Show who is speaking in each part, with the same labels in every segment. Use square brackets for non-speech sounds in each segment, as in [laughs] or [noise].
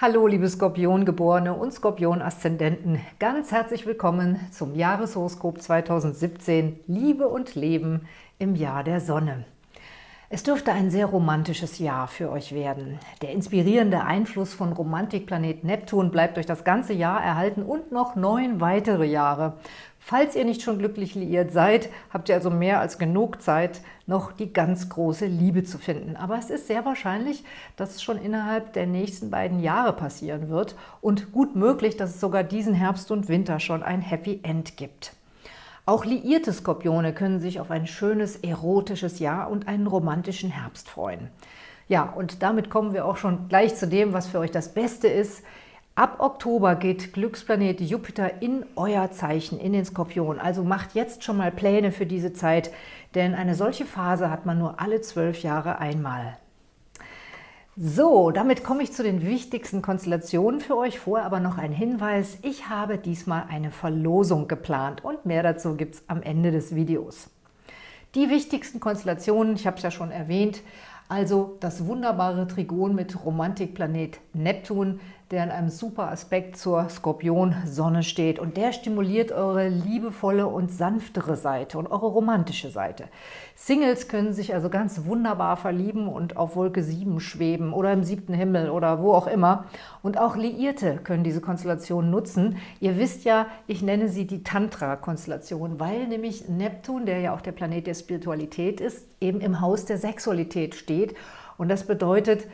Speaker 1: Hallo, liebe Skorpiongeborene und Skorpion-Aszendenten. Ganz herzlich willkommen zum Jahreshoroskop 2017 Liebe und Leben im Jahr der Sonne. Es dürfte ein sehr romantisches Jahr für euch werden. Der inspirierende Einfluss von Romantikplanet Neptun bleibt euch das ganze Jahr erhalten und noch neun weitere Jahre. Falls ihr nicht schon glücklich liiert seid, habt ihr also mehr als genug Zeit, noch die ganz große Liebe zu finden. Aber es ist sehr wahrscheinlich, dass es schon innerhalb der nächsten beiden Jahre passieren wird und gut möglich, dass es sogar diesen Herbst und Winter schon ein Happy End gibt. Auch liierte Skorpione können sich auf ein schönes, erotisches Jahr und einen romantischen Herbst freuen. Ja, und damit kommen wir auch schon gleich zu dem, was für euch das Beste ist. Ab Oktober geht Glücksplanet Jupiter in euer Zeichen, in den Skorpion. Also macht jetzt schon mal Pläne für diese Zeit, denn eine solche Phase hat man nur alle zwölf Jahre einmal. So, damit komme ich zu den wichtigsten Konstellationen für euch. Vorher aber noch ein Hinweis. Ich habe diesmal eine Verlosung geplant und mehr dazu gibt es am Ende des Videos. Die wichtigsten Konstellationen, ich habe es ja schon erwähnt, also das wunderbare Trigon mit Romantikplanet Neptun, der in einem super Aspekt zur Skorpion-Sonne steht. Und der stimuliert eure liebevolle und sanftere Seite und eure romantische Seite. Singles können sich also ganz wunderbar verlieben und auf Wolke 7 schweben oder im siebten Himmel oder wo auch immer. Und auch Liierte können diese Konstellation nutzen. Ihr wisst ja, ich nenne sie die Tantra-Konstellation, weil nämlich Neptun, der ja auch der Planet der Spiritualität ist, eben im Haus der Sexualität steht. Und das bedeutet,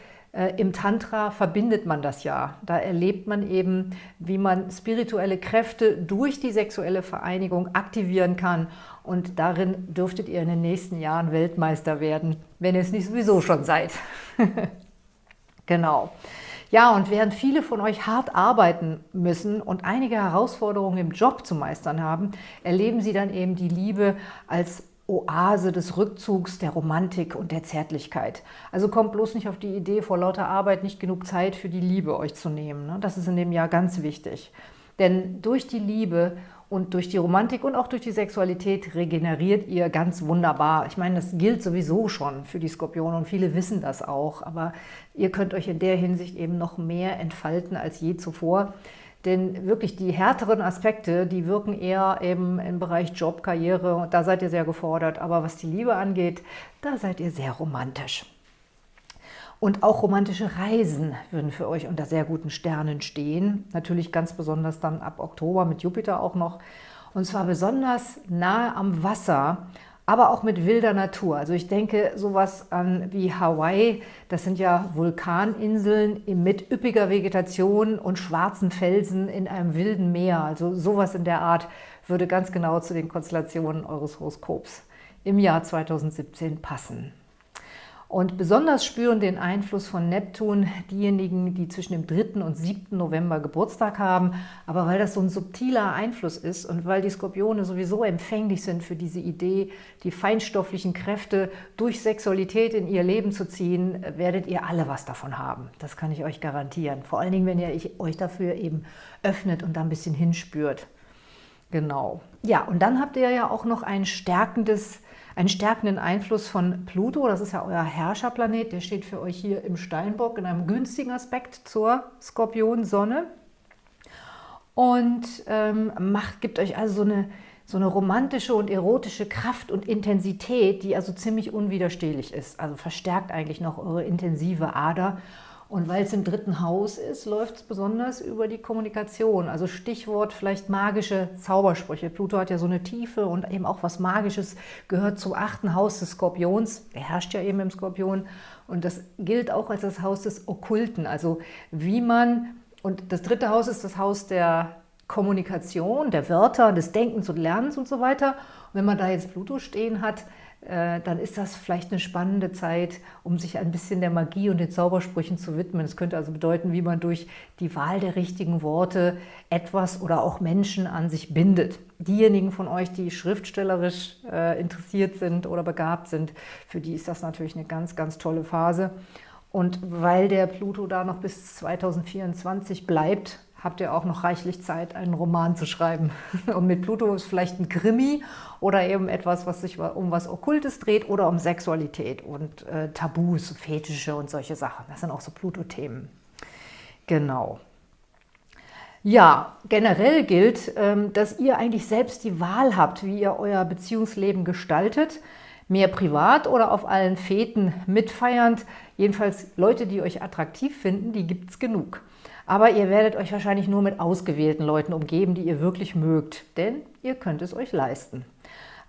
Speaker 1: Im Tantra verbindet man das ja. Da erlebt man eben, wie man spirituelle Kräfte durch die sexuelle Vereinigung aktivieren kann. Und darin dürftet ihr in den nächsten Jahren Weltmeister werden, wenn ihr es nicht sowieso schon seid. [laughs] genau. Ja, und während viele von euch hart arbeiten müssen und einige Herausforderungen im Job zu meistern haben, erleben sie dann eben die Liebe als Oase des Rückzugs, der Romantik und der Zärtlichkeit. Also kommt bloß nicht auf die Idee, vor lauter Arbeit nicht genug Zeit für die Liebe euch zu nehmen. Ne? Das ist in dem Jahr ganz wichtig. Denn durch die Liebe und durch die Romantik und auch durch die Sexualität regeneriert ihr ganz wunderbar. Ich meine, das gilt sowieso schon für die Skorpione und viele wissen das auch. Aber ihr könnt euch in der Hinsicht eben noch mehr entfalten als je zuvor. Denn wirklich die härteren Aspekte, die wirken eher eben im Bereich Job, Karriere und da seid ihr sehr gefordert. Aber was die Liebe angeht, da seid ihr sehr romantisch. Und auch romantische Reisen würden für euch unter sehr guten Sternen stehen. Natürlich ganz besonders dann ab Oktober mit Jupiter auch noch. Und zwar besonders nahe am Wasser aber auch mit wilder Natur. Also ich denke sowas an wie Hawaii, das sind ja Vulkaninseln mit üppiger Vegetation und schwarzen Felsen in einem wilden Meer. Also sowas in der Art würde ganz genau zu den Konstellationen eures Horoskops im Jahr 2017 passen. Und besonders spüren den Einfluss von Neptun diejenigen, die zwischen dem 3. und 7. November Geburtstag haben. Aber weil das so ein subtiler Einfluss ist und weil die Skorpione sowieso empfänglich sind für diese Idee, die feinstofflichen Kräfte durch Sexualität in ihr Leben zu ziehen, werdet ihr alle was davon haben. Das kann ich euch garantieren. Vor allen Dingen, wenn ihr euch dafür eben öffnet und da ein bisschen hinspürt. Genau. Ja, und dann habt ihr ja auch noch ein stärkendes einen stärkenden Einfluss von Pluto, das ist ja euer Herrscherplanet, der steht für euch hier im Steinbock in einem günstigen Aspekt zur Skorpion-Sonne und ähm, macht, gibt euch also so eine, so eine romantische und erotische Kraft und Intensität, die also ziemlich unwiderstehlich ist. Also verstärkt eigentlich noch eure intensive Ader und weil es im dritten Haus ist, läuft es besonders über die Kommunikation. Also Stichwort vielleicht magische Zaubersprüche. Pluto hat ja so eine Tiefe und eben auch was Magisches gehört zum achten Haus des Skorpions. Der herrscht ja eben im Skorpion. Und das gilt auch als das Haus des Okkulten. Also wie man, und das dritte Haus ist das Haus der Kommunikation, der Wörter, des Denkens und Lernens und so weiter. Und wenn man da jetzt Pluto stehen hat, äh, dann ist das vielleicht eine spannende Zeit, um sich ein bisschen der Magie und den Zaubersprüchen zu widmen. Es könnte also bedeuten, wie man durch die Wahl der richtigen Worte etwas oder auch Menschen an sich bindet. Diejenigen von euch, die schriftstellerisch äh, interessiert sind oder begabt sind, für die ist das natürlich eine ganz, ganz tolle Phase. Und weil der Pluto da noch bis 2024 bleibt, habt ihr auch noch reichlich Zeit, einen Roman zu schreiben. [laughs] Und mit Pluto ist vielleicht ein Krimi oder eben etwas, was sich um was Okkultes dreht oder um Sexualität und äh, Tabus, Fetische und solche Sachen. Das sind auch so Pluto-Themen. Genau. Ja, generell gilt, ähm, dass ihr eigentlich selbst die Wahl habt, wie ihr euer Beziehungsleben gestaltet. Mehr privat oder auf allen Feten mitfeiernd. Jedenfalls Leute, die euch attraktiv finden, die gibt es genug. Aber ihr werdet euch wahrscheinlich nur mit ausgewählten Leuten umgeben, die ihr wirklich mögt, denn ihr könnt es euch leisten.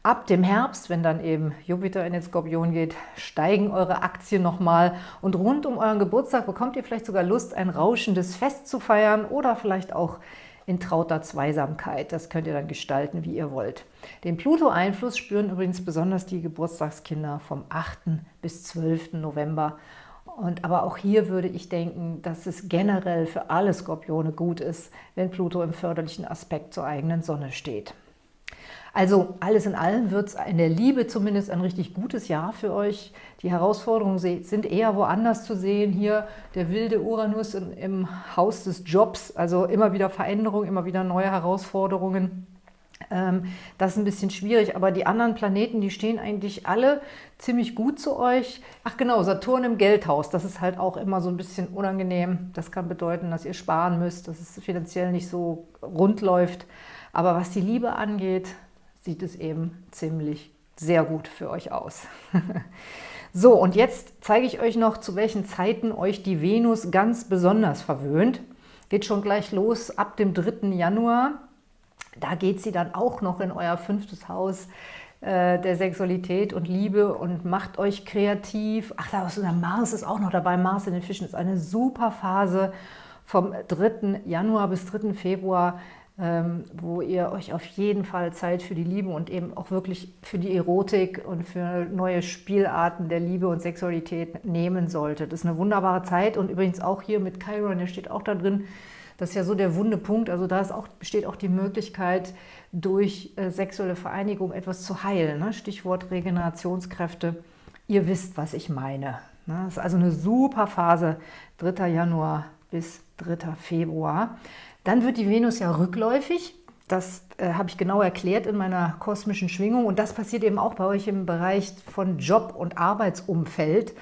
Speaker 1: Ab dem Herbst, wenn dann eben Jupiter in den Skorpion geht, steigen eure Aktien nochmal und rund um euren Geburtstag bekommt ihr vielleicht sogar Lust, ein rauschendes Fest zu feiern oder vielleicht auch in trauter Zweisamkeit. Das könnt ihr dann gestalten, wie ihr wollt. Den Pluto-Einfluss spüren übrigens besonders die Geburtstagskinder vom 8. bis 12. November. Und aber auch hier würde ich denken, dass es generell für alle Skorpione gut ist, wenn Pluto im förderlichen Aspekt zur eigenen Sonne steht. Also alles in allem wird es in der Liebe zumindest ein richtig gutes Jahr für euch. Die Herausforderungen sind eher woanders zu sehen. Hier der wilde Uranus im Haus des Jobs, also immer wieder Veränderungen, immer wieder neue Herausforderungen. Ähm, das ist ein bisschen schwierig, aber die anderen Planeten, die stehen eigentlich alle ziemlich gut zu euch. Ach genau, Saturn im Geldhaus, das ist halt auch immer so ein bisschen unangenehm. Das kann bedeuten, dass ihr sparen müsst, dass es finanziell nicht so rund läuft. Aber was die Liebe angeht, sieht es eben ziemlich sehr gut für euch aus. [laughs] so, und jetzt zeige ich euch noch, zu welchen Zeiten euch die Venus ganz besonders verwöhnt. Geht schon gleich los ab dem 3. Januar. Da geht sie dann auch noch in euer fünftes Haus äh, der Sexualität und Liebe und macht euch kreativ. Ach, da ist der Mars ist auch noch dabei. Mars in den Fischen ist eine super Phase vom 3. Januar bis 3. Februar wo ihr euch auf jeden Fall Zeit für die Liebe und eben auch wirklich für die Erotik und für neue Spielarten der Liebe und Sexualität nehmen solltet. Das ist eine wunderbare Zeit und übrigens auch hier mit Chiron, der steht auch da drin, das ist ja so der wunde Punkt, also da auch, besteht auch die Möglichkeit, durch äh, sexuelle Vereinigung etwas zu heilen. Ne? Stichwort Regenerationskräfte. Ihr wisst, was ich meine. Ne? Das ist also eine super Phase, 3. Januar bis 3. Februar. Dann wird die Venus ja rückläufig. Das äh, habe ich genau erklärt in meiner kosmischen Schwingung. Und das passiert eben auch bei euch im Bereich von Job und Arbeitsumfeld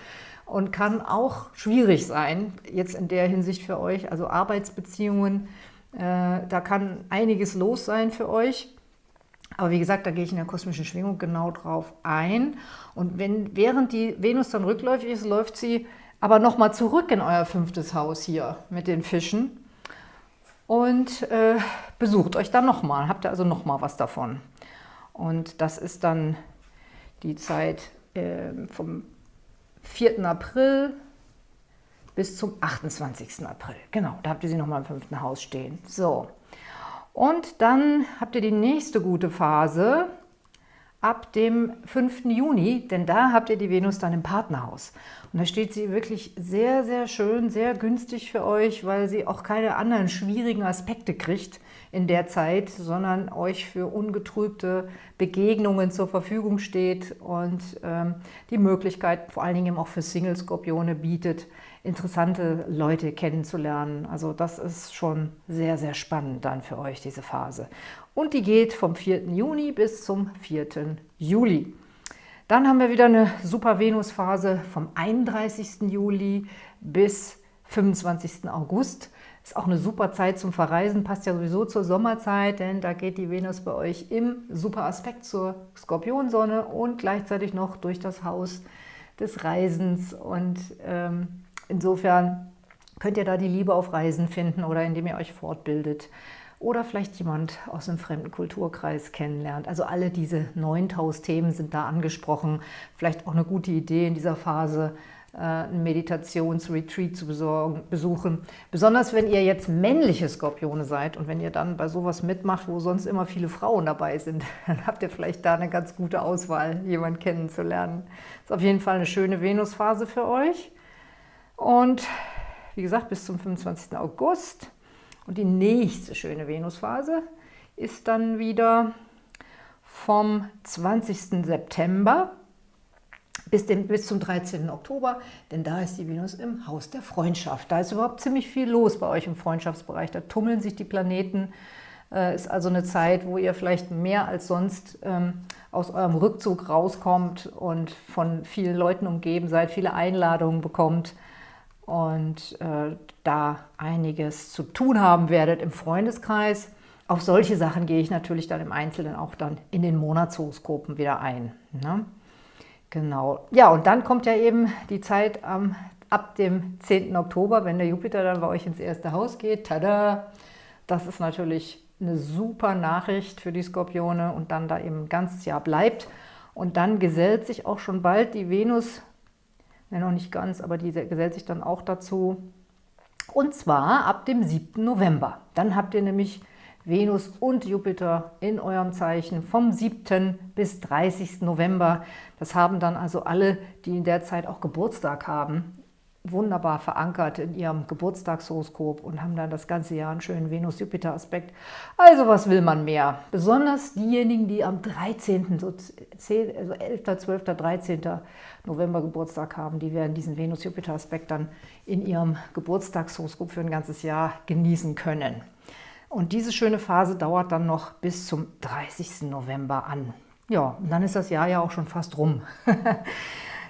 Speaker 1: und kann auch schwierig sein, jetzt in der Hinsicht für euch. Also Arbeitsbeziehungen, äh, da kann einiges los sein für euch. Aber wie gesagt, da gehe ich in der kosmischen Schwingung genau drauf ein. Und wenn, während die Venus dann rückläufig ist, läuft sie aber nochmal zurück in euer fünftes Haus hier mit den Fischen und äh, besucht euch dann nochmal. Habt ihr also nochmal was davon. Und das ist dann die Zeit äh, vom 4. April bis zum 28. April. Genau, da habt ihr sie nochmal im fünften Haus stehen. So, und dann habt ihr die nächste gute Phase ab dem 5. Juni, denn da habt ihr die Venus dann im Partnerhaus. Und da steht sie wirklich sehr, sehr schön, sehr günstig für euch, weil sie auch keine anderen schwierigen Aspekte kriegt in der Zeit, sondern euch für ungetrübte Begegnungen zur Verfügung steht und ähm, die Möglichkeit vor allen Dingen auch für Single-Skorpione bietet, interessante Leute kennenzulernen. Also das ist schon sehr, sehr spannend dann für euch, diese Phase. Und die geht vom 4. Juni bis zum 4. Juli. Dann haben wir wieder eine super Venus-Phase vom 31. Juli bis 25. August. Ist auch eine super Zeit zum Verreisen, passt ja sowieso zur Sommerzeit, denn da geht die Venus bei euch im super Aspekt zur Skorpionsonne und gleichzeitig noch durch das Haus des Reisens. Und ähm, insofern könnt ihr da die Liebe auf Reisen finden oder indem ihr euch fortbildet oder vielleicht jemand aus einem fremden Kulturkreis kennenlernt. Also alle diese 9000 Themen sind da angesprochen. Vielleicht auch eine gute Idee in dieser Phase, äh, einen Meditationsretreat zu besorgen, besuchen. Besonders wenn ihr jetzt männliche Skorpione seid und wenn ihr dann bei sowas mitmacht, wo sonst immer viele Frauen dabei sind, [laughs] dann habt ihr vielleicht da eine ganz gute Auswahl, jemanden kennenzulernen. Ist auf jeden Fall eine schöne Venusphase für euch. Und wie gesagt, bis zum 25. August. Und die nächste schöne Venusphase ist dann wieder vom 20. September bis, dem, bis zum 13. Oktober, denn da ist die Venus im Haus der Freundschaft. Da ist überhaupt ziemlich viel los bei euch im Freundschaftsbereich. Da tummeln sich die Planeten. Äh, ist also eine Zeit, wo ihr vielleicht mehr als sonst ähm, aus eurem Rückzug rauskommt und von vielen Leuten umgeben seid, viele Einladungen bekommt und äh, da einiges zu tun haben werdet im Freundeskreis. Auf solche Sachen gehe ich natürlich dann im Einzelnen auch dann in den Monatshoroskopen wieder ein. Ne? Genau. Ja, und dann kommt ja eben die Zeit ähm, ab dem 10. Oktober, wenn der Jupiter dann bei euch ins erste Haus geht. Tada! Das ist natürlich eine super Nachricht für die Skorpione und dann da eben ein ganzes Jahr bleibt. Und dann gesellt sich auch schon bald die Venus, ja noch nicht ganz, aber die gesellt sich dann auch dazu. Und zwar ab dem 7. November. Dann habt ihr nämlich Venus und Jupiter in eurem Zeichen vom 7. bis 30. November. Das haben dann also alle, die in der Zeit auch Geburtstag haben, wunderbar verankert in ihrem Geburtstagshoroskop und haben dann das ganze Jahr einen schönen Venus-Jupiter-Aspekt. Also was will man mehr? Besonders diejenigen, die am 13., so 10, also 11., 12., 13. November Geburtstag haben, die werden diesen Venus-Jupiter-Aspekt dann in ihrem Geburtstagshoroskop für ein ganzes Jahr genießen können. Und diese schöne Phase dauert dann noch bis zum 30. November an. Ja, und dann ist das Jahr ja auch schon fast rum. [laughs]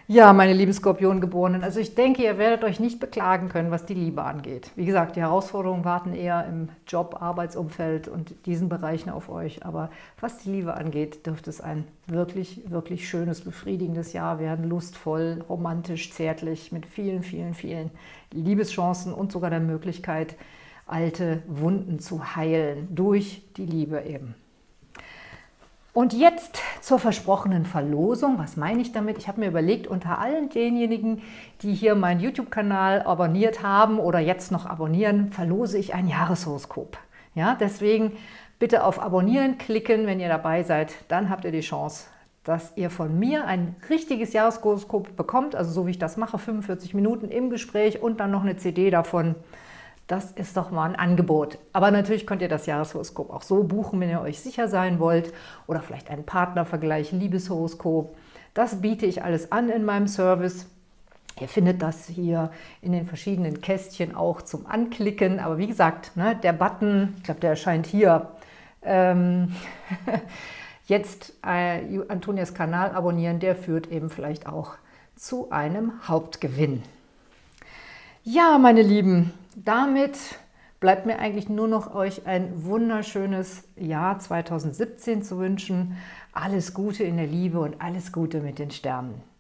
Speaker 1: ja, meine lieben Skorpiongeborenen, also ich denke, ihr werdet euch nicht beklagen können, was die Liebe angeht. Wie gesagt, die Herausforderungen warten eher im Job, Arbeitsumfeld und diesen Bereichen auf euch. Aber was die Liebe angeht, dürfte es ein wirklich, wirklich schönes, befriedigendes Jahr werden. Lustvoll, romantisch, zärtlich, mit vielen, vielen, vielen Liebeschancen und sogar der Möglichkeit, alte Wunden zu heilen, durch die Liebe eben. Und jetzt zur versprochenen Verlosung. Was meine ich damit? Ich habe mir überlegt, unter allen denjenigen, die hier meinen YouTube-Kanal abonniert haben oder jetzt noch abonnieren, verlose ich ein Jahreshoroskop. Ja, deswegen bitte auf Abonnieren klicken, wenn ihr dabei seid. Dann habt ihr die Chance, dass ihr von mir ein richtiges Jahreshoroskop bekommt, also so wie ich das mache, 45 Minuten im Gespräch und dann noch eine CD davon. Das ist doch mal ein Angebot. Aber natürlich könnt ihr das Jahreshoroskop auch so buchen, wenn ihr euch sicher sein wollt. Oder vielleicht einen Partnervergleich, Liebeshoroskop. Das biete ich alles an in meinem Service. Ihr findet das hier in den verschiedenen Kästchen auch zum Anklicken. Aber wie gesagt, ne, der Button, ich glaube, der erscheint hier. Ähm [laughs] jetzt äh, Antonias Kanal abonnieren, der führt eben vielleicht auch zu einem Hauptgewinn. Ja, meine Lieben, damit bleibt mir eigentlich nur noch euch ein wunderschönes Jahr 2017 zu wünschen. Alles Gute in der Liebe und alles Gute mit den Sternen.